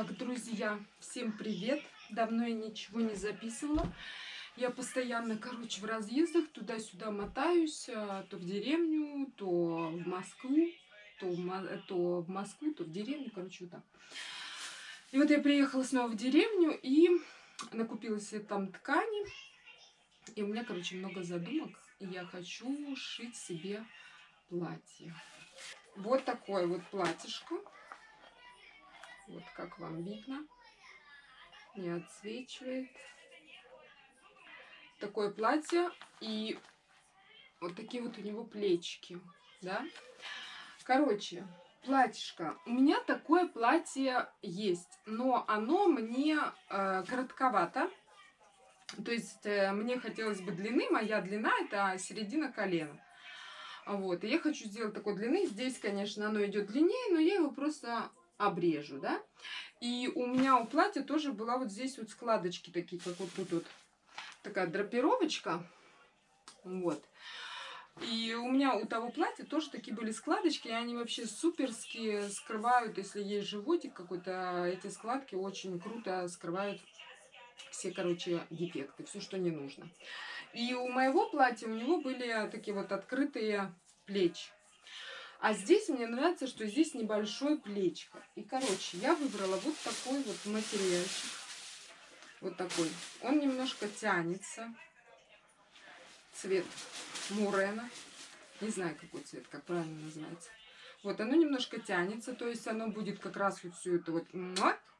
Так, друзья, всем привет! Давно я ничего не записывала. Я постоянно, короче, в разъездах, туда-сюда мотаюсь, а, то в деревню, то в Москву, то в, то в Москву, то в деревню, короче, вот так. И вот я приехала снова в деревню и накупила себе там ткани. И у меня, короче, много задумок. И я хочу шить себе платье. Вот такое вот платьишко. Вот как вам видно. Не отсвечивает. Такое платье. И вот такие вот у него плечики. Да? Короче, платьишко. У меня такое платье есть. Но оно мне э, коротковато. То есть э, мне хотелось бы длины. Моя длина это середина колена. Вот, и я хочу сделать такой длины. Здесь, конечно, оно идет длиннее, но я его просто обрежу, да. И у меня у платья тоже была вот здесь вот складочки такие, как вот тут вот такая драпировочка. Вот. И у меня у того платья тоже такие были складочки, и они вообще суперские скрывают, если есть животик какой-то, эти складки очень круто скрывают все, короче, дефекты, все, что не нужно. И у моего платья у него были такие вот открытые плечи. А здесь мне нравится, что здесь небольшое плечко. И, короче, я выбрала вот такой вот материальчик. Вот такой. Он немножко тянется. Цвет мурена. Не знаю, какой цвет, как правильно называется. Вот, оно немножко тянется, то есть оно будет как раз вот все это вот,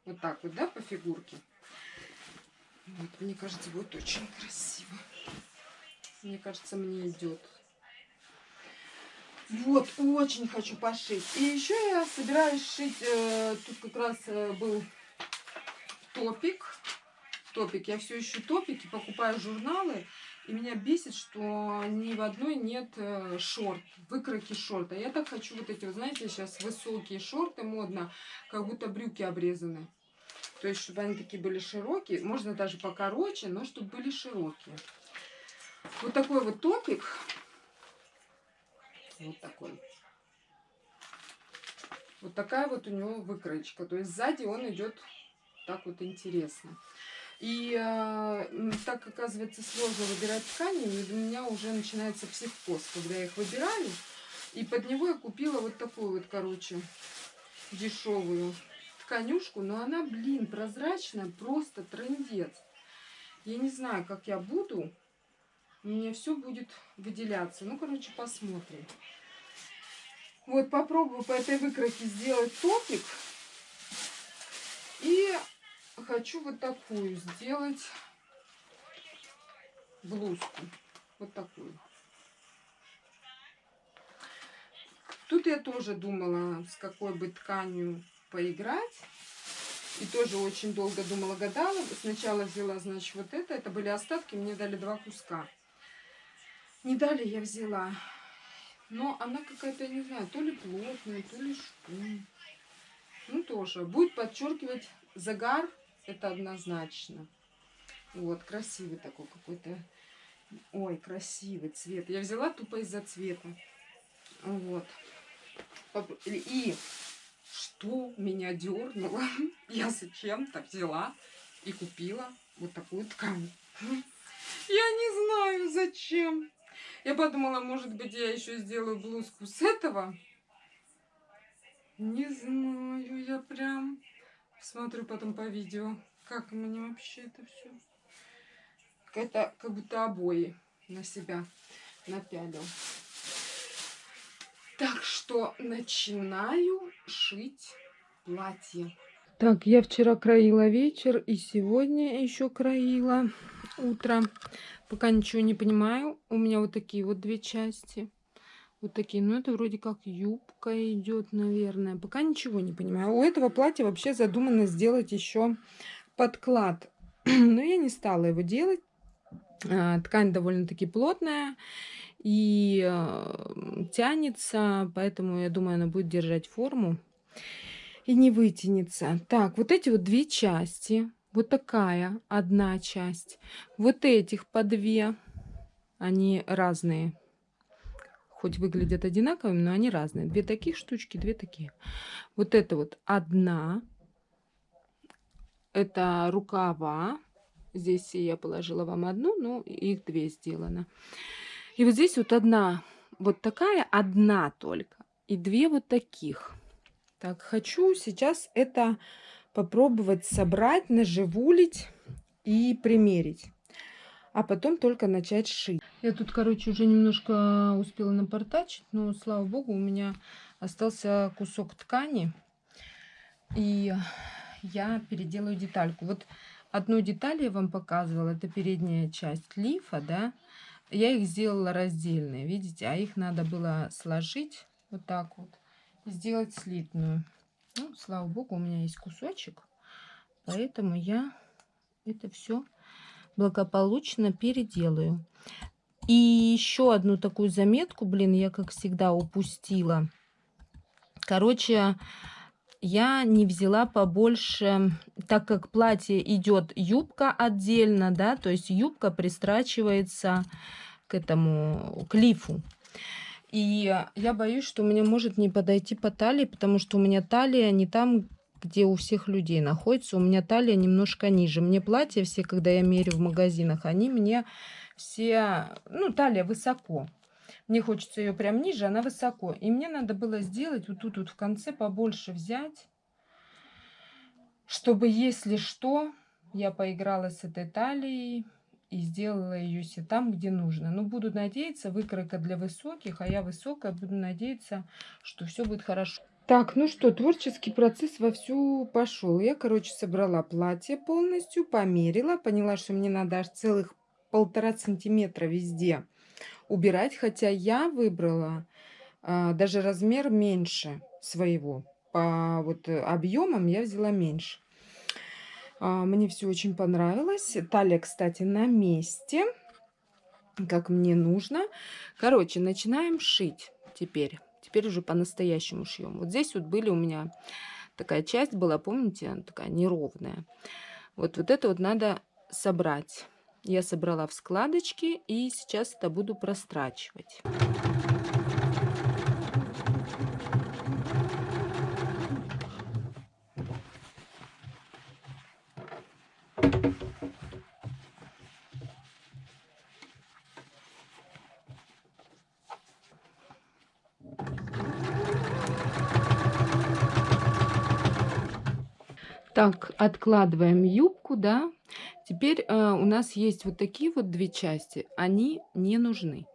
вот так вот, да, по фигурке. Вот, мне кажется, будет очень красиво. Мне кажется, мне идет. Вот, очень хочу пошить. И еще я собираюсь шить, э, тут как раз э, был топик. Топик. Я все ищу топики, покупаю журналы. И меня бесит, что ни в одной нет э, шорт, выкройки шорта. Я так хочу вот эти, вот, знаете, сейчас высокие шорты модно, как будто брюки обрезаны. То есть, чтобы они такие были широкие. Можно даже покороче, но чтобы были широкие. Вот такой вот топик. Вот такой. Вот такая вот у него выкроечка. То есть сзади он идет так вот интересно. И э, так, оказывается, сложно выбирать ткани, у меня уже начинается психоз, когда я их выбираю. И под него я купила вот такую вот, короче, дешевую тканюшку. Но она, блин, прозрачная, просто трендец. Я не знаю, как я буду у меня все будет выделяться. Ну, короче, посмотрим. Вот, попробую по этой выкройке сделать топик. И хочу вот такую сделать блузку. Вот такую. Тут я тоже думала, с какой бы тканью поиграть. И тоже очень долго думала, гадала. Сначала взяла, значит, вот это. Это были остатки, мне дали два куска. Не дали я взяла. Но она какая-то, не знаю, то ли плотная, то ли что. Ну, тоже. Будет подчеркивать загар, это однозначно. Вот, красивый такой какой-то. Ой, красивый цвет. Я взяла тупо из-за цвета. Вот. И что меня дернуло? Я зачем-то взяла и купила вот такую ткань. Я не знаю, зачем. Я подумала, может быть, я еще сделаю блузку с этого. Не знаю, я прям смотрю потом по видео, как мне вообще это все. Это как будто обои на себя напялил. Так что начинаю шить платье. Так, я вчера краила вечер и сегодня еще краила утро. Пока ничего не понимаю. У меня вот такие вот две части. Вот такие. Ну, это вроде как юбка идет, наверное. Пока ничего не понимаю. У этого платья вообще задумано сделать еще подклад. Но я не стала его делать. А, ткань довольно-таки плотная и э, тянется, поэтому я думаю, она будет держать форму и не вытянется. Так, вот эти вот две части вот такая одна часть. Вот этих по две. Они разные. Хоть выглядят одинаковыми, но они разные. Две таких штучки, две такие. Вот это вот одна. Это рукава. Здесь я положила вам одну, но их две сделано. И вот здесь вот одна вот такая, одна только. И две вот таких. Так, хочу сейчас это попробовать собрать, наживулить и примерить. А потом только начать шить. Я тут, короче, уже немножко успела напортачить, но, слава богу, у меня остался кусок ткани. И я переделаю детальку. Вот одну деталь я вам показывала, это передняя часть лифа, да. Я их сделала раздельные, видите, а их надо было сложить вот так вот сделать слитную. Ну, слава богу, у меня есть кусочек, поэтому я это все благополучно переделаю. И еще одну такую заметку, блин, я как всегда упустила. Короче, я не взяла побольше, так как платье идет юбка отдельно, да, то есть юбка пристрачивается к этому клифу. И я боюсь, что меня может не подойти по талии, потому что у меня талия не там, где у всех людей находится. У меня талия немножко ниже. Мне платья все, когда я мерю в магазинах, они мне все... Ну, талия высоко. Мне хочется ее прям ниже, она высоко. И мне надо было сделать вот тут вот в конце побольше взять, чтобы, если что, я поиграла с этой талией и сделала ее себе там, где нужно. Но буду надеяться, выкройка для высоких, а я высокая, буду надеяться, что все будет хорошо. Так, ну что, творческий процесс вовсю пошел. Я, короче, собрала платье полностью, померила, поняла, что мне надо аж целых полтора сантиметра везде убирать, хотя я выбрала а, даже размер меньше своего. По вот объемам я взяла меньше. А, мне все очень понравилось. Талия, кстати, на месте, как мне нужно. Короче, начинаем шить теперь. Теперь уже по-настоящему шьем. Вот здесь вот были у меня такая часть была, помните, такая неровная. Вот, вот это вот надо собрать. Я собрала в складочки и сейчас это буду прострачивать. Так, откладываем юбку, да. Теперь э, у нас есть вот такие вот две части. Они не нужны.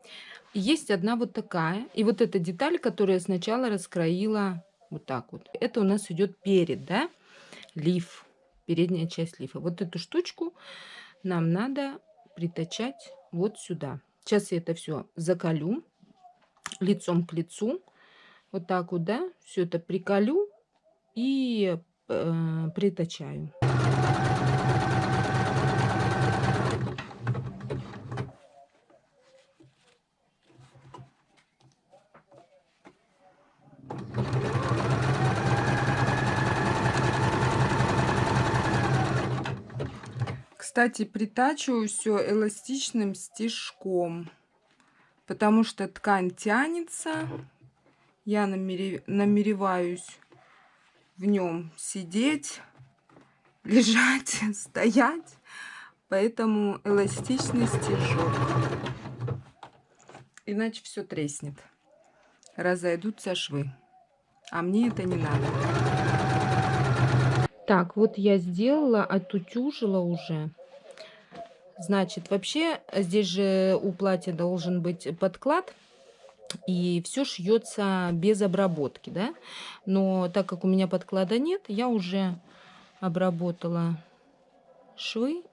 Есть одна вот такая. И вот эта деталь, которую я сначала раскроила вот так вот. Это у нас идет перед, да, лиф. Передняя часть лифа. Вот эту штучку нам надо притачать вот сюда. Сейчас я это все закалю лицом к лицу. Вот так вот, да, все это приколю и э, притачаю. Кстати, притачиваю все эластичным стежком, потому что ткань тянется. Я намереваюсь в нем сидеть, лежать, стоять. Поэтому эластичный стежок. Иначе все треснет. Разойдутся швы. А мне это не надо. Так, вот я сделала, отутюжила уже. Значит, вообще здесь же у платья должен быть подклад и все шьется без обработки, да. Но так как у меня подклада нет, я уже обработала швы.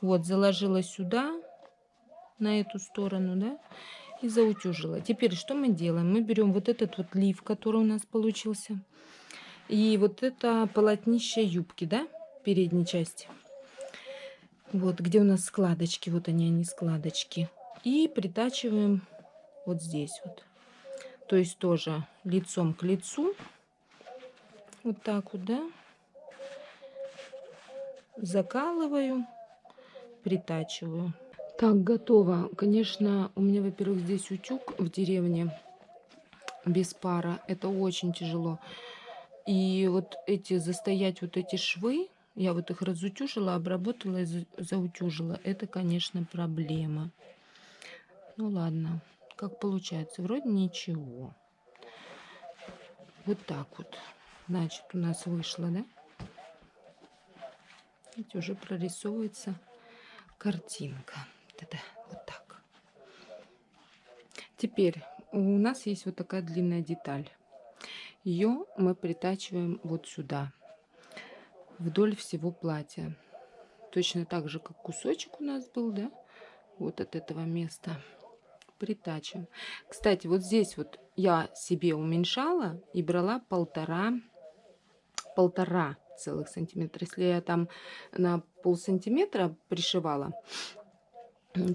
Вот, заложила сюда, на эту сторону, да, и заутюжила. Теперь что мы делаем? Мы берем вот этот вот лиф, который у нас получился, и вот это полотнище юбки, да, передней части. Вот, где у нас складочки, вот они, они складочки. И притачиваем вот здесь вот. То есть тоже лицом к лицу. Вот так вот, да. Закалываю, притачиваю. Так, готово. Конечно, у меня, во-первых, здесь утюг в деревне без пара. Это очень тяжело. И вот эти, застоять вот эти швы, Я вот их разутюжила, обработала и заутюжила. Это, конечно, проблема. Ну ладно, как получается. Вроде ничего. Вот так вот. Значит, у нас вышло, да? Видите, уже прорисовывается картинка. Это вот так. Теперь у нас есть вот такая длинная деталь. Ее мы притачиваем вот сюда, вдоль всего платья. Точно так же, как кусочек у нас был, да? Вот от этого места притачиваем. Кстати, вот здесь вот я себе уменьшала и брала полтора, полтора целых сантиметра. Если я там на пол сантиметра пришивала,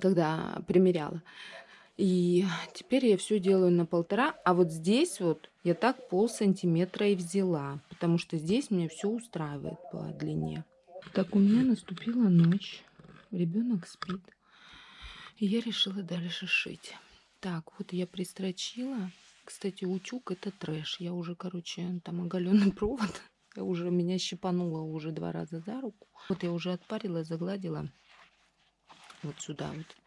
когда примеряла, и теперь я все делаю на полтора. А вот здесь вот я так пол сантиметра и взяла. Потому что здесь мне все устраивает по длине. Так, у меня наступила ночь. Ребенок спит. И я решила дальше шить. Так, вот я пристрочила. Кстати, утюг это трэш. Я уже, короче, там оголенный провод. Я уже меня щипанула уже два раза за руку. Вот я уже отпарила, загладила. Вот сюда вот.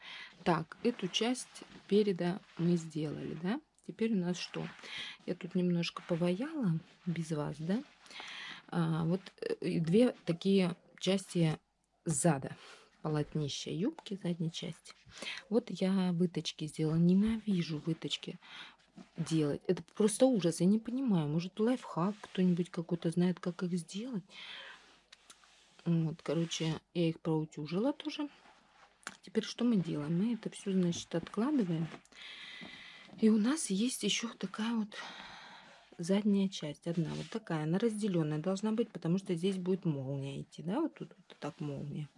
Так, эту часть переда мы сделали, да? Теперь у нас что? Я тут немножко поваяла без вас, да? А, вот э, две такие части зада полотнища юбки задней части. Вот я выточки сделала. Ненавижу выточки делать. Это просто ужас. Я не понимаю. Может, лайфхак кто-нибудь какой-то знает, как их сделать. Вот, короче, я их проутюжила тоже. Теперь что мы делаем? Мы это все, значит, откладываем. И у нас есть еще такая вот задняя часть. Одна вот такая. Она разделенная должна быть, потому что здесь будет молния идти. Да, вот тут вот так молния.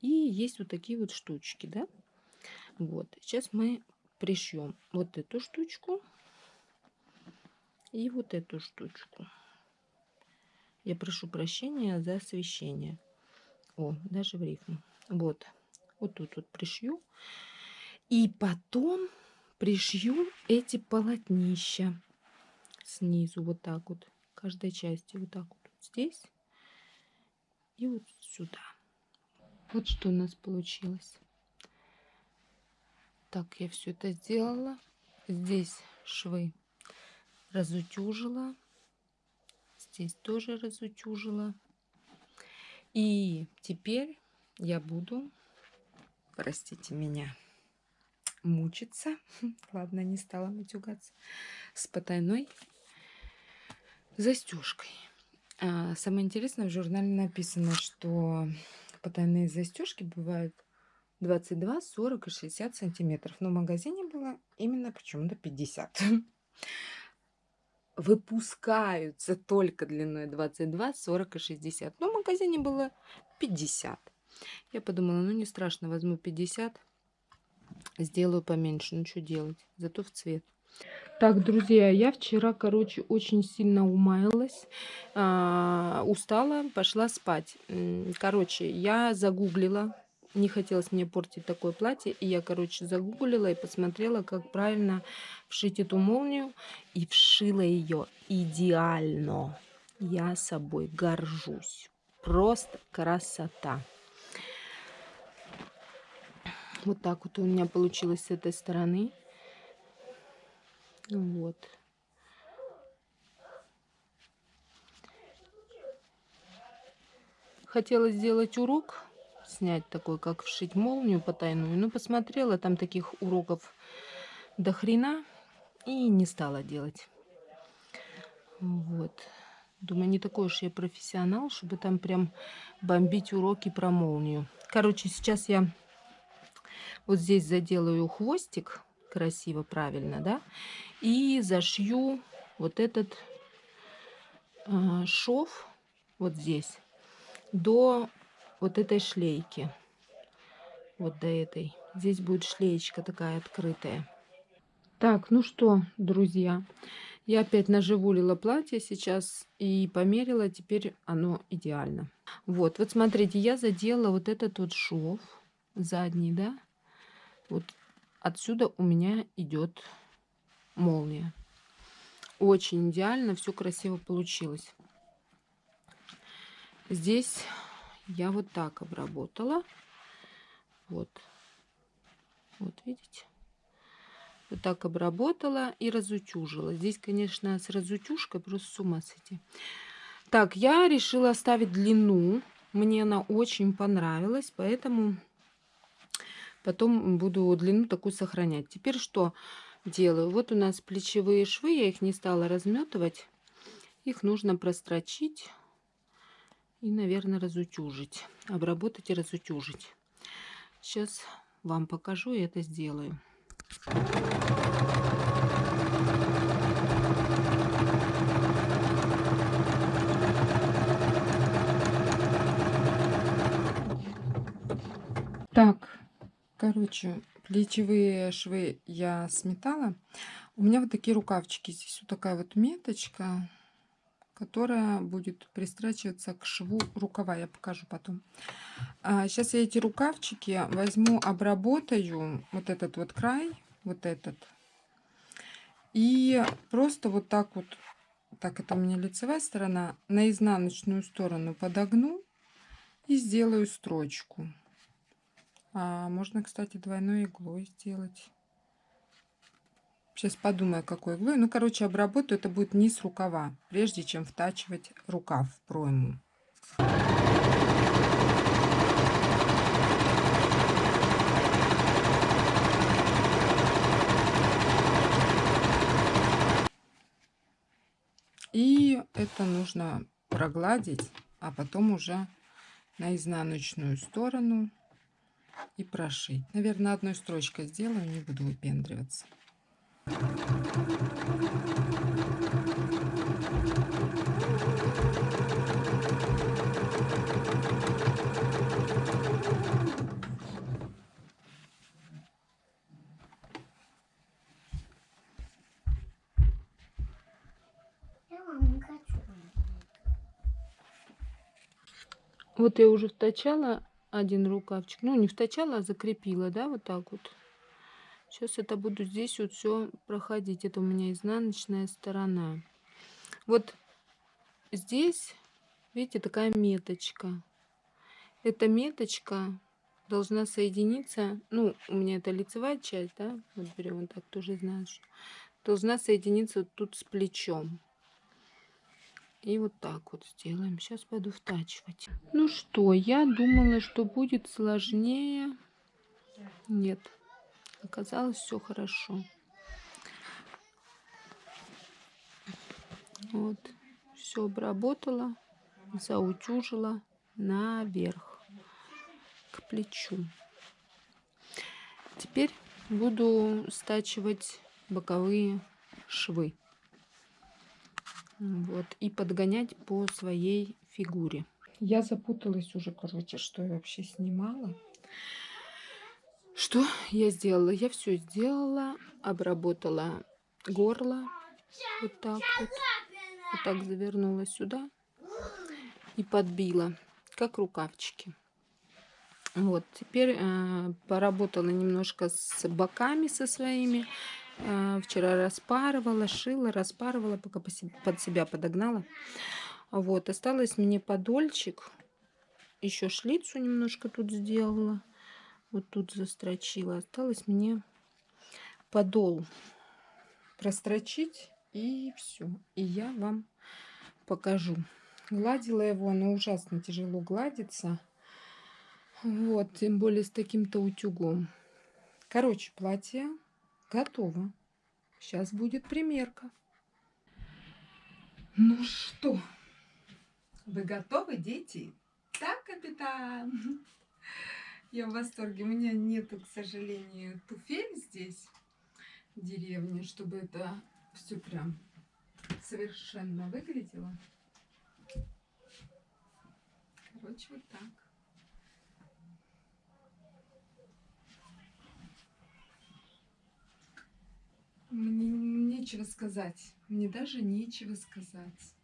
И есть вот такие вот штучки, да. Вот. Сейчас мы пришьем вот эту штучку и вот эту штучку. Я прошу прощения за освещение. О, даже в рифму. Вот вот тут вот пришью. И потом пришью эти полотнища снизу вот так вот, каждой части вот так вот здесь и вот сюда. Вот что у нас получилось. Так, я все это сделала. Здесь швы разутюжила. Здесь тоже разутюжила. И теперь я буду простите меня, мучиться. Ладно, не стала матюгаться. С потайной застежкой. А, самое интересное, в журнале написано, что потайные застежки бывают 22, 40 и 60 сантиметров. Но в магазине было именно почему-то 50. Выпускаются только длиной 22, 40 и 60. Но в магазине было 50. Я подумала, ну не страшно, возьму 50, сделаю поменьше. Ну что делать, зато в цвет. Так, друзья, я вчера, короче, очень сильно умаялась, а, устала, пошла спать. Короче, я загуглила, не хотелось мне портить такое платье, и я, короче, загуглила и посмотрела, как правильно вшить эту молнию, и вшила ее идеально. Я собой горжусь. Просто красота. Вот так вот у меня получилось с этой стороны. Вот. Хотела сделать урок, снять такой, как вшить молнию потайную. Но посмотрела, там таких уроков до хрена. И не стала делать. Вот. Думаю, не такой уж я профессионал, чтобы там прям бомбить уроки про молнию. Короче, сейчас я вот здесь заделаю хвостик красиво, правильно, да? И зашью вот этот э, шов вот здесь до вот этой шлейки. Вот до этой. Здесь будет шлеечка такая открытая. Так, ну что, друзья, я опять наживулила платье сейчас и померила, теперь оно идеально. Вот, вот смотрите, я задела вот этот вот шов задний, да, вот отсюда у меня идет молния. Очень идеально, все красиво получилось. здесь я вот так обработала. Вот. Вот, видите? Вот так обработала и разутюжила. Здесь, конечно, с разутюжкой просто с ума сойти. Так, я решила оставить длину. Мне она очень понравилась, поэтому потом буду длину такую сохранять. Теперь что делаю? Вот у нас плечевые швы, я их не стала разметывать. Их нужно прострочить и, наверное, разутюжить. Обработать и разутюжить. Сейчас вам покажу и это сделаю. Так, короче, плечевые швы я сметала. У меня вот такие рукавчики. Здесь вот такая вот меточка, которая будет пристрачиваться к шву рукава. Я покажу потом. А, сейчас я эти рукавчики возьму, обработаю вот этот вот край, вот этот. И просто вот так вот, так это у меня лицевая сторона, на изнаночную сторону подогну и сделаю строчку. А можно, кстати, двойной иглой сделать. Сейчас подумаю, какой иглой. Ну, короче, обработаю. Это будет низ рукава, прежде чем втачивать рукав в пройму. И это нужно прогладить, а потом уже на изнаночную сторону и прошить. Наверное, одной строчкой сделаю, не буду выпендриваться. Вот я уже втачала один рукавчик. Ну, не втачала, а закрепила, да, вот так вот. Сейчас это буду здесь вот все проходить. Это у меня изнаночная сторона. Вот здесь, видите, такая меточка. Эта меточка должна соединиться, ну, у меня это лицевая часть, да, вот берем вот так, тоже знаешь, должна соединиться вот тут с плечом. И вот так вот сделаем. Сейчас пойду втачивать. Ну что, я думала, что будет сложнее. Нет, оказалось все хорошо. Вот, все обработала, заутюжила наверх, к плечу. Теперь буду стачивать боковые швы. Вот, и подгонять по своей фигуре. Я запуталась уже, короче, что я вообще снимала. Что я сделала? Я все сделала, обработала горло. Вот так вот. Вот так завернула сюда и подбила, как рукавчики. Вот, теперь э, поработала немножко с боками со своими. Э, вчера распарывала, шила, распарывала, пока под себя подогнала. Вот, осталось мне подольчик. Еще шлицу немножко тут сделала. Вот тут застрочила. Осталось мне подол прострочить и все. И я вам покажу. Гладила его, но ужасно тяжело гладится. Вот, тем более с таким-то утюгом. Короче, платье Готово. Сейчас будет примерка. Ну что, вы готовы, дети? Так, капитан. Я в восторге. У меня нету, к сожалению, туфель здесь, в деревне, чтобы это все прям совершенно выглядело. Короче, вот так. Мне нечего сказать. Мне даже нечего сказать.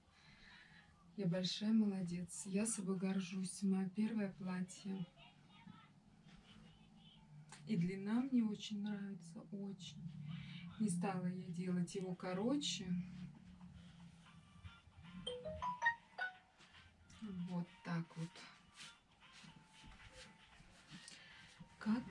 Я большая молодец. Я собой горжусь. Мое первое платье. И длина мне очень нравится. Очень. Не стала я делать его короче. Вот так. так вот. Как